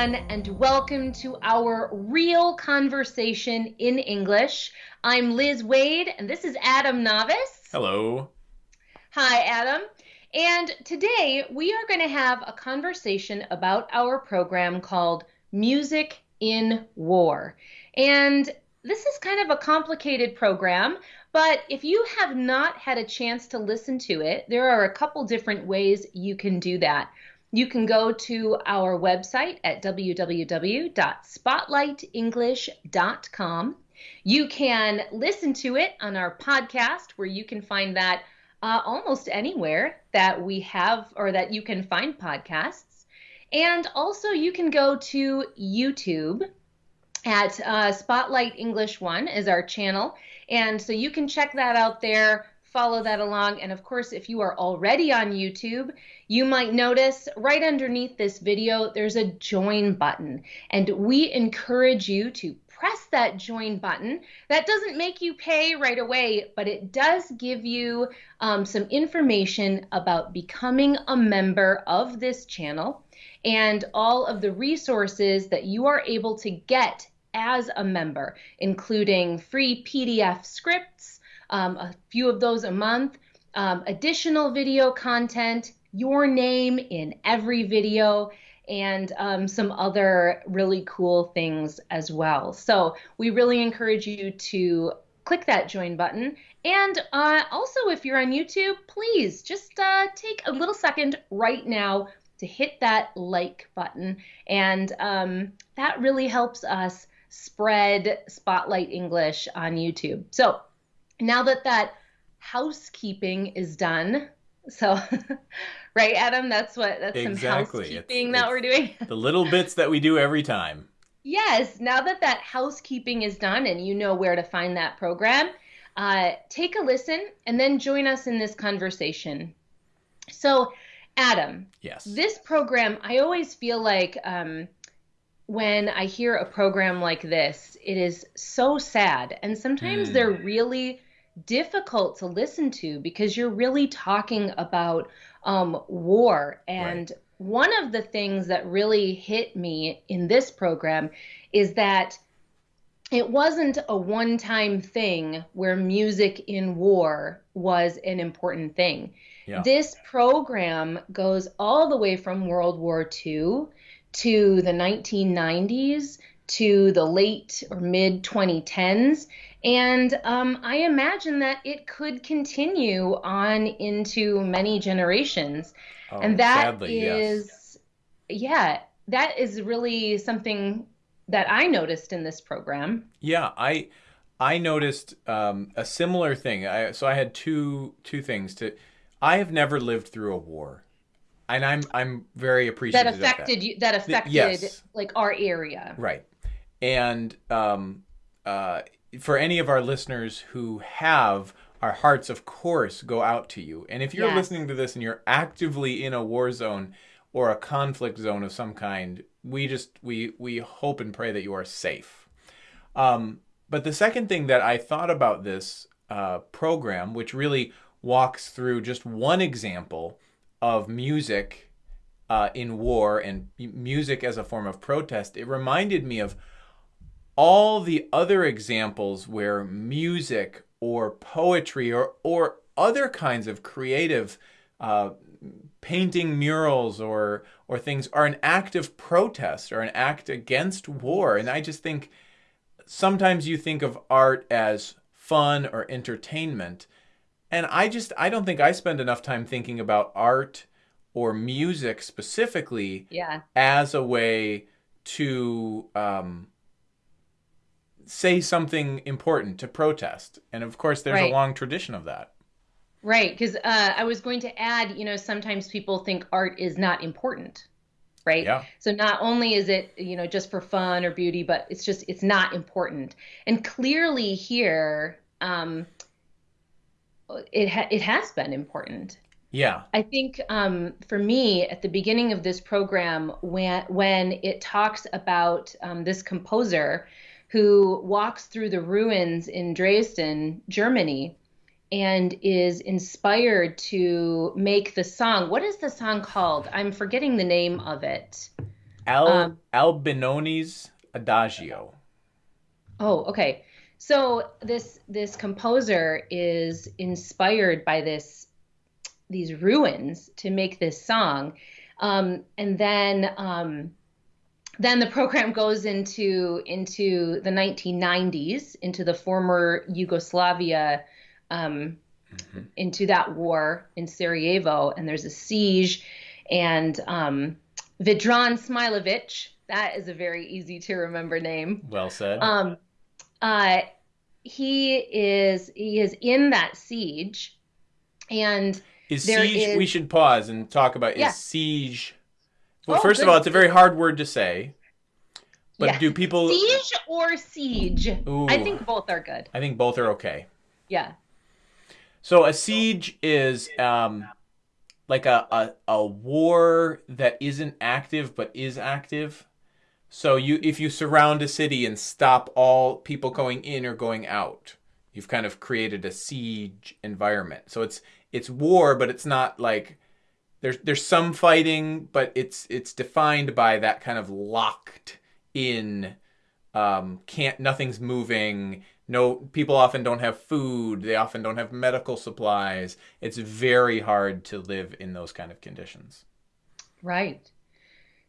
everyone, and welcome to our real conversation in English. I'm Liz Wade, and this is Adam Navis. Hello. Hi, Adam. And today we are going to have a conversation about our program called Music in War. And this is kind of a complicated program, but if you have not had a chance to listen to it, there are a couple different ways you can do that. You can go to our website at www.spotlightenglish.com. You can listen to it on our podcast, where you can find that uh, almost anywhere that we have or that you can find podcasts. And also, you can go to YouTube at uh, Spotlight English One is our channel, and so you can check that out there follow that along. And of course, if you are already on YouTube, you might notice right underneath this video, there's a join button. And we encourage you to press that join button. That doesn't make you pay right away, but it does give you um, some information about becoming a member of this channel and all of the resources that you are able to get as a member, including free PDF scripts um, a few of those a month. Um, additional video content, your name in every video, and um, some other really cool things as well. So we really encourage you to click that join button. And uh, also, if you're on YouTube, please just uh, take a little second right now to hit that like button. And um, that really helps us spread Spotlight English on YouTube. So now that that housekeeping is done, so right, Adam, that's what that's exactly. some housekeeping it's, that it's we're doing. the little bits that we do every time. Yes, now that that housekeeping is done and you know where to find that program, uh, take a listen and then join us in this conversation. So, Adam, yes, this program, I always feel like um, when I hear a program like this, it is so sad, and sometimes Mm. they're really difficult to listen to because you're really talking about um, war. And one of the things that really hit me in this program is that it wasn't a one time thing where music in war was an important thing. Yeah. This program goes all the way from World War II to the 1990s to the late or mid 2010s. And um, I imagine that it could continue on into many generations. Oh, and that sadly, is, yes. yeah, that is really something that I noticed in this program. Yeah, I I noticed um, a similar thing. I, so I had two two things to. I have never lived through a war, and I'm I'm very That appreciative of affected you. That affected yes. like our area. Right. And um, uh, for any of our listeners who have, our hearts, of course, go out to you. And if you're Yes. listening to this and you're actively in a war zone or a conflict zone of some kind, we just we we hope and pray that you are safe. Um, but the second thing that I thought about this uh, program, which really walks through just one example of music uh, in war and music as a form of protest, it reminded me of all the other examples where music or poetry or, or other kinds of creative uh, painting murals or or things are an act of protest or an act against war and i just think sometimes you think of art as fun or entertainment and i just i don't think i spend enough time thinking about art or music specifically Yeah. as a way to um, say something important to protest and of course there's Right. a long tradition of that Right, because uh, I was going to add, you know, sometimes people think art is not important, right? Yeah. So not only is it, you know, just for fun or beauty, but it's just it's not important. And clearly here, um, it ha- it has been important. yeah I think um, for me, at the beginning of this program, when when it talks about um, this composer who walks through the ruins in Dresden, Germany, and is inspired to make the song. What is the song called? I'm forgetting the name of it. Al Um, Albinoni's Adagio. Oh, okay. So this this composer is inspired by this these ruins to make this song, um, and then um, then the program goes into into the 1990s, into the former Yugoslavia, um, Mhm. into that war in Sarajevo, and there's a siege, and um, Vedran Smailovic, that is a very easy to remember name. Well said. Um, uh, he is he is in that siege, and is siege? is- We should pause and talk about Yeah. is siege. Well, Oh, first of all, it's a very hard word to say. But do people? siege or siege. Ooh. I think both are good. I think both are okay. Yeah. So a siege is um, like a, a a war that isn't active but is active. So you if you surround a city and stop all people going in or going out, you've kind of created a siege environment. So it's it's war, but it's not like there's there's some fighting, but it's it's defined by that kind of locked in um can't nothing's moving. No people often don't have food. They often don't have medical supplies. It's very hard to live in those kind of conditions. Right.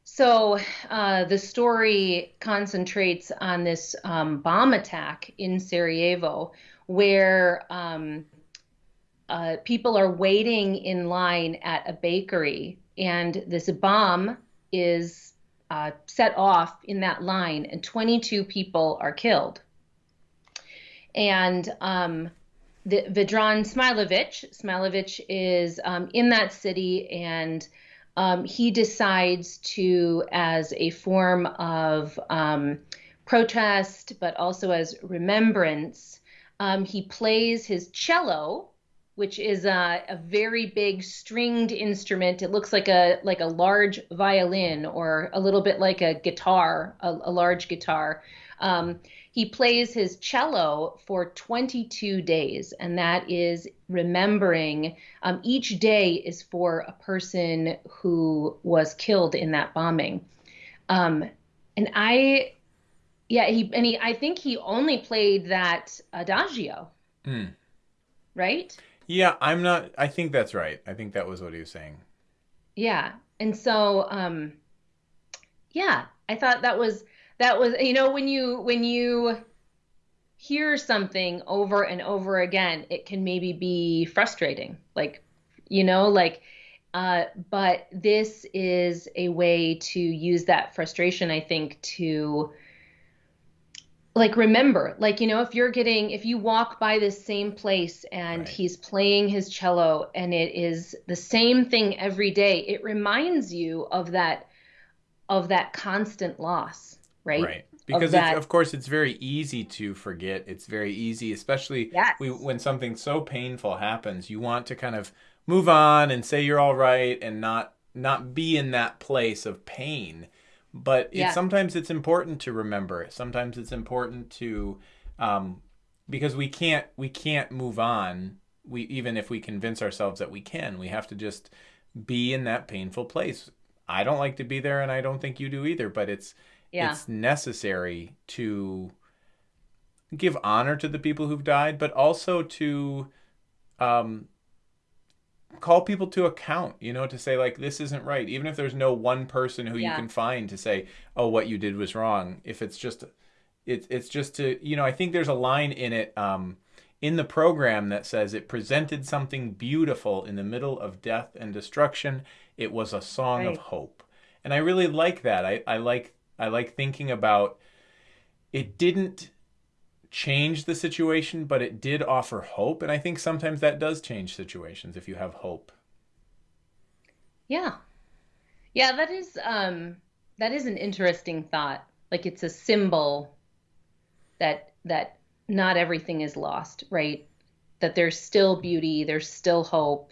So uh, the story concentrates on this um, bomb attack in Sarajevo, where um, uh, people are waiting in line at a bakery, and this bomb is uh, set off in that line, and 22 people are killed. And um, the Vedran Smailovic, Smailovic is um, in that city, and um, he decides to, as a form of um, protest, but also as remembrance, um, he plays his cello, which is a, a very big stringed instrument. It looks like a like a large violin or a little bit like a guitar, a, a large guitar. Um, he plays his cello for 22 days, and that is remembering. Um, each day is for a person who was killed in that bombing. Um, and I, yeah, he and he. I think he only played that adagio, Hmm. right? Yeah i'm not i think that's right i think that was what he was saying Yeah. And so um yeah, I thought that was that was you know when you when you hear something over and over again, it can maybe be frustrating. Like you know, like uh but this is a way to use that frustration I think to like remember like you know if you're getting if you walk by this same place and Right. he's playing his cello and it is the same thing every day it reminds you of that of that constant loss right right because it's, that- of course it's very easy to forget it's very easy especially Yes. we, when something so painful happens you want to kind of move on and say you're all right and not not be in that place of pain but it's Yeah. sometimes it's important to remember sometimes it's important to um, because we can't we can't move on. We even if we convince ourselves that we can we have to just be in that painful place. I don't like to be there and i don't think you do either but it's yeah. it's necessary to give honor to the people who've died, but also to um, call people to account, you know, to say, like, this isn't right. Even if there's no one person who Yeah. you can find to say, oh, what you did was wrong. If it's just, it, it's just to, you know, I think there's a line in it. Um, in the program that says it presented something beautiful in the middle of death and destruction. It was a song of hope. And I really like that. I, I like I like thinking about it didn't change the situation, but it did offer hope. And I think sometimes that does change situations if you have hope. Yeah. Yeah, that is um that is an interesting thought. Like it's a symbol that that not everything is lost, right? That there's still beauty, there's still hope,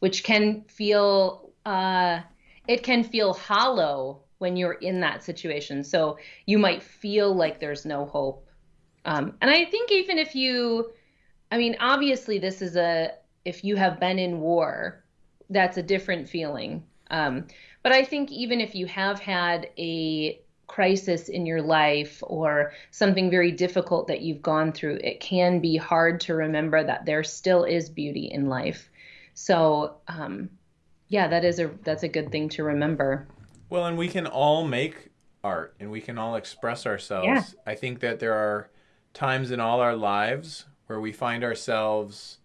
which can feel uh it can feel hollow when you're in that situation. So you might feel like there's no hope. Um and I think even if you I mean, obviously this is a if you have been in war, that's a different feeling. Um, but I think even if you have had a crisis in your life or something very difficult that you've gone through, it can be hard to remember that there still is beauty in life. So, um, yeah, that is a that's a good thing to remember. Well, and we can all make art and we can all express ourselves. Yeah. I think that there are times in all our lives where we find ourselves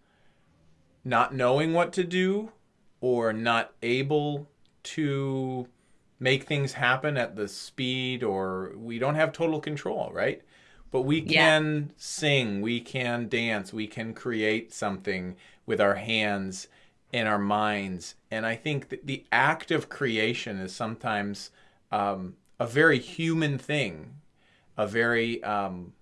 not knowing what to do or not able to make things happen at the speed or we don't have total control, right? But we can yeah. sing, we can dance, we can create something with our hands and our minds. And I think that the act of creation is sometimes um, a very human thing, a very, um,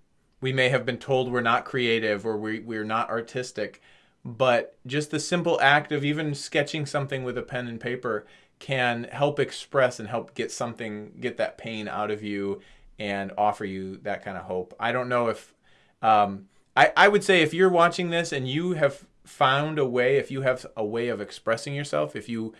we may have been told we're not creative or we, we're not artistic, but just the simple act of even sketching something with a pen and paper can help express and help get something, get that pain out of you and offer you that kind of hope. I don't know if, um, I, I would say if you're watching this and you have found a way, if you have a way of expressing yourself, if you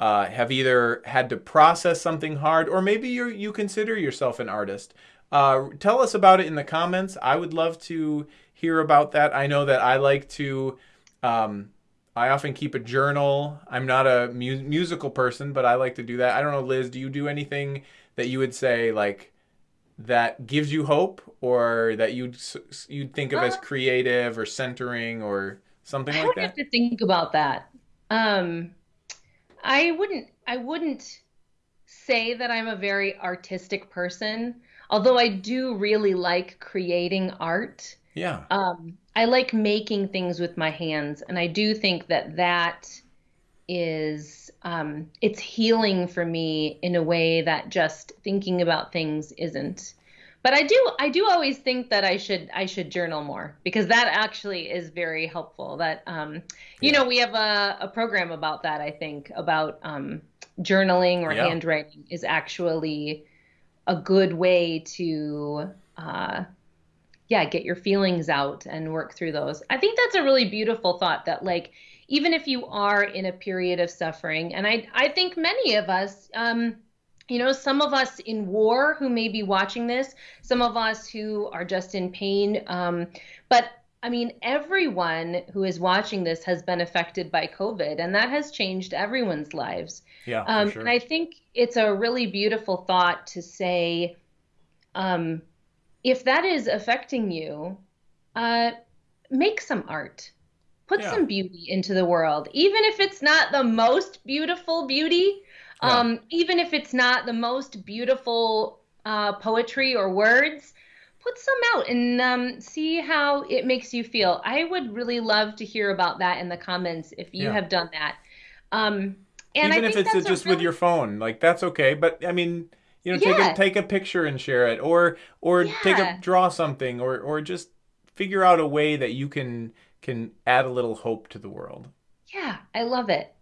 uh, have either had to process something hard or maybe you you consider yourself an artist, uh, tell us about it in the comments. I would love to hear about that. I know that I like to um, I often keep a journal. I'm not a mu- musical person, but I like to do that. I don't know, Liz, do you do anything that you would say like that gives you hope or that you'd you'd think of uh, as creative or centering or something I like that? I have to think about that. Um, I wouldn't I wouldn't say that I'm a very artistic person, although I do really like creating art. Yeah. Um, I like making things with my hands, and I do think that that is um, it's healing for me in a way that just thinking about things isn't. But I do I do always think that I should I should journal more because that actually is very helpful. That um, you yeah. know we have a, a program about that I think about um, journaling or yeah. handwriting is actually a good way to uh, yeah, get your feelings out and work through those. I think that's a really beautiful thought that like even if you are in a period of suffering, and I I think many of us um you know, some of us in war who may be watching this, some of us who are just in pain. Um, but I mean, everyone who is watching this has been affected by COVID, and that has changed everyone's lives. Yeah. Um, sure. And I think it's a really beautiful thought to say, um, if that is affecting you, uh, make some art. Put yeah. some beauty into the world, even if it's not the most beautiful beauty, yeah. um, even if it's not the most beautiful uh, poetry or words. Put some out and um, see how it makes you feel. I would really love to hear about that in the comments if you yeah. have done that. Um, and even if it's just really... with your phone, like that's okay. But I mean, you know, take a take a picture and share it, or or yeah. take a draw something, or or just figure out a way that you can can add a little hope to the world. Yeah, I love it.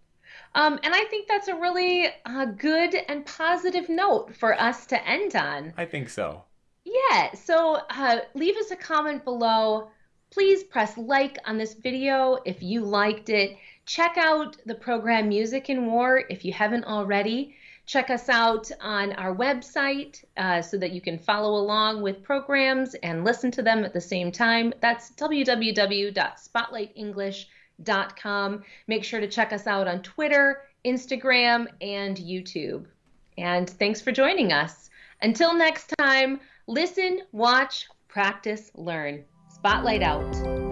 Um, and I think that's a really uh, good and positive note for us to end on. I think so. Yeah. So uh, leave us a comment below. Please press like on this video if you liked it. Check out the program Music in War if you haven't already. Check us out on our website uh, so that you can follow along with programs and listen to them at the same time. That's www.spotlightenglish.com. Make sure to check us out on Twitter, Instagram, and YouTube. And thanks for joining us. Until next time, listen, watch, practice, learn. Spotlight out.